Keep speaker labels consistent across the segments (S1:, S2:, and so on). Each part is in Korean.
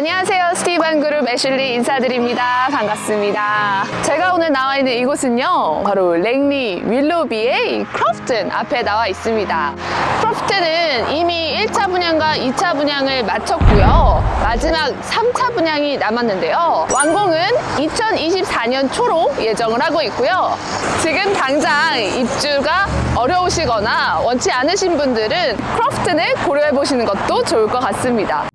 S1: 안녕하세요. 스티븐 그룹 애슐리 인사드립니다. 반갑습니다. 제가 오늘 나와 있는 이곳은요. 바로 랭리 윌로비의 크로프튼 앞에 나와 있습니다. 크로프튼은 이미 1차 분양과 2차 분양을 마쳤고요. 마지막 3차 분양이 남았는데요. 완공은 2024년 초로 예정을 하고 있고요. 지금 당장 입주가 어려우시거나 원치 않으신 분들은 크로프튼을 고려해 보시는 것도 좋을 것 같습니다.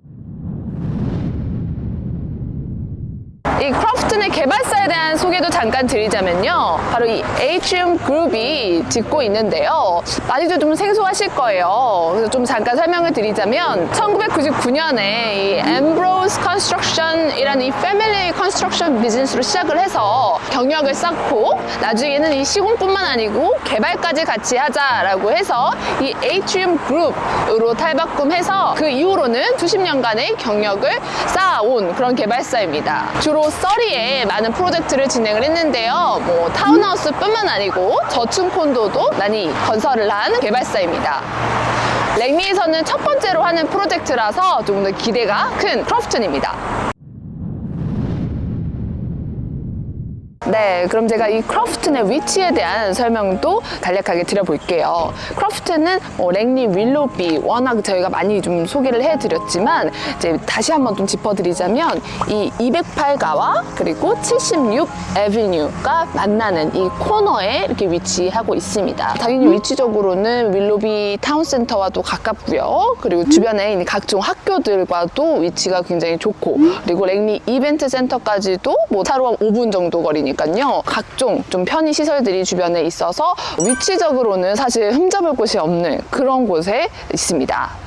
S1: 이 Crofton의 개발사에 대한 소개도 잠깐 드리자면요. 바로 이 Atrium Group이 짓고 있는데요. 많이들 좀 생소하실 거예요. 그래서 좀 잠깐 설명을 드리자면 1999년에 이 Mbros Construction이라는 이 family construction business로 시작을 해서 경력을 쌓고 나중에는 이 시공뿐만 아니고 개발까지 같이 하자라고 해서 이 Atrium Group으로 탈바꿈해서 그 이후로는 수십 년간의 경력을 쌓아온 그런 개발사입니다. 주로 써리 에 많은 프로젝트를 진행을 했는데요. 뭐 타운하우스뿐만 아니고 저층 콘도도 많이 건설을 한 개발사입니다. 랭리에서는 첫 번째로 하는 프로젝트라서 조금 더 기대가 큰 크로프튼입니다. 네, 그럼 제가 이 크로프튼의 위치에 대한 설명도 간략하게 드려볼게요. 크로프튼은 뭐 랭리 윌로비 워낙 저희가 많이 좀 소개를 해드렸지만 이제 다시 한번 좀 짚어드리자면 이 208가와 그리고 76 에비뉴가 만나는 이 코너에 이렇게 위치하고 있습니다. 당연히 위치적으로는 윌로비 타운센터와도 가깝고요. 그리고 주변에 있는 각종 학교들과도 위치가 굉장히 좋고 그리고 랭리 이벤트 센터까지도 뭐 차로 한 5분 정도 거리니까 보니까요 각종 좀 편의 시설들이 주변에 있어서 위치적으로는 사실 흠잡을 곳이 없는 그런 곳에 있습니다.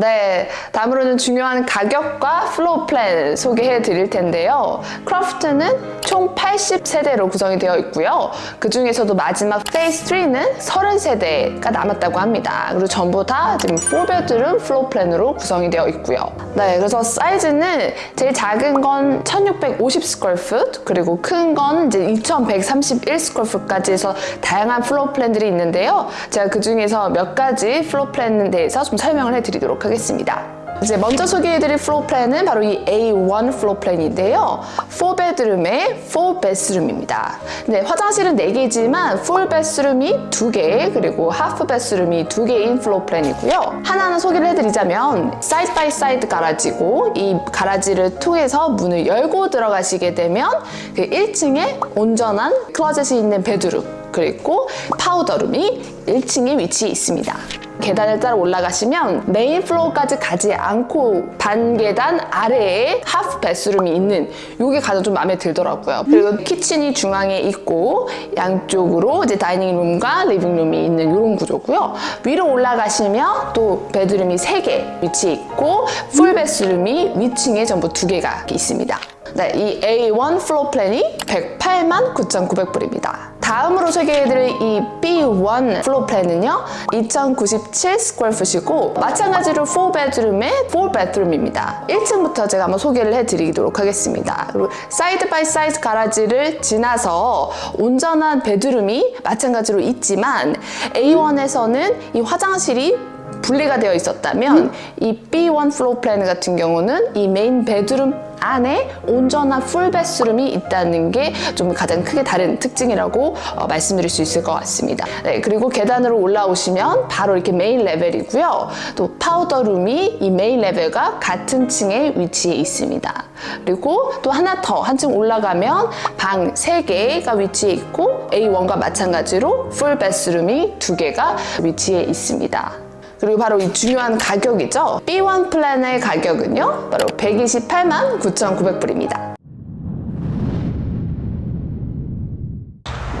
S1: 네, 다음으로는 중요한 가격과 floor plan 소개해 드릴 텐데요. Crofton은 총 80세대로 구성이 되어 있고요. 그 중에서도 마지막 phase 3는 30세대가 남았다고 합니다. 그리고 전부 다 지금 4 bedroom floor plan으로 구성이 되어 있고요. 네, 그래서 사이즈는 제일 작은 건 1650 square foot 그리고 큰 건 이제 2131 square foot까지 해서 다양한 floor plan들이 있는데요. 제가 그 중에서 몇 가지 floor plan에 대해서 좀 설명을 해 드리도록 하겠습니다. 하겠습니다. 이제 먼저 소개해드릴 floor plan은 바로 이 A1 floor plan인데요. 4 bedroom의 4 bathroom입니다. 네, 화장실은 4개지만 full bathroom이 2개 그리고 half bathroom이 2개인 floor plan이고요. 하나는 소개를 해드리자면 side by side garage고 이 garage를 통해서 문을 열고 들어가시게 되면 그 1층에 온전한 closet이 있는 bedroom 그리고 powder room이 1층에 위치해 있습니다. 계단을 따라 올라가시면 main floor까지 가지 않고 반 계단 아래에 half bathroom이 있는 이게 가장 좀 마음에 들더라고요. 그리고 kitchen이 중앙에 있고 양쪽으로 이제 다이닝룸과 리빙룸이 있는 이런 구조고요. 위로 올라가시면 또 bedroom이 3개 위치해 있고 full bathroom이 위층에 전부 2개가 있습니다. 네, 이 A1 floor plan이 108만 9,900불입니다. 다음으로 소개해드릴 이 B1 floor plan은요 2097 square foot이고 마찬가지로 4 bedroom의 4 bathroom입니다. 1층부터 제가 한번 소개를 해드리도록 하겠습니다. 그리고 side by side garage를 지나서 온전한 bedroom이 마찬가지로 있지만 A1에서는 이 화장실이 분리가 되어 있었다면 음? 이 B1 floor plan 같은 경우는 이 main bedroom 안에 온전한 full bathroom이 있다는 게 좀 가장 크게 다른 특징이라고 어, 말씀드릴 수 있을 것 같습니다. 네, 그리고 계단으로 올라오시면 바로 이렇게 main level이고요. 또 powder room이 이 main level과 같은 층에 위치해 있습니다. 그리고 또 하나 더 한층 올라가면 방 3개가 위치해 있고 A1과 마찬가지로 full bathroom이 2개가 위치해 있습니다. 그리고 바로 이 중요한 가격이죠. B1 플랜의 가격은요. 바로 128만 9,900불입니다.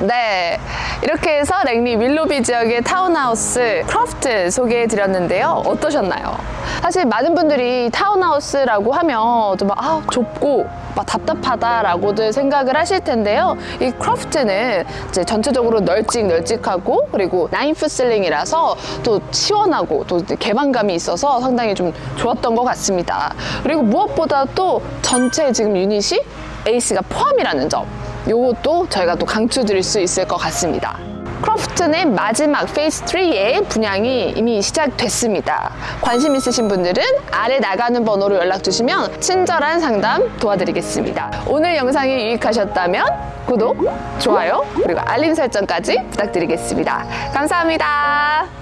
S1: 네, 이렇게 해서 랭리 윌로비 지역의 타운하우스 크로프트 소개해드렸는데요. 어떠셨나요? 사실 많은 분들이 타운하우스라고 하면 좀 아, 좁고 막 답답하다라고들 생각을 하실 텐데요. 이 크로프트는 이제 전체적으로 널찍널찍하고 그리고 nine foot ceiling이라서 또 시원하고 또 개방감이 있어서 상당히 좀 좋았던 것 같습니다. 그리고 무엇보다 또 전체 지금 유닛이 에이스가 포함이라는 점 이것도 저희가 또 강추 드릴 수 있을 것 같습니다. 크로프트 크로프트는 마지막 phase 3의 분양이 이미 시작됐습니다. 관심 있으신 분들은 아래 나가는 번호로 연락 주시면 친절한 상담 도와드리겠습니다. 오늘 영상이 유익하셨다면 구독, 좋아요, 그리고 알림 설정까지 부탁드리겠습니다. 감사합니다.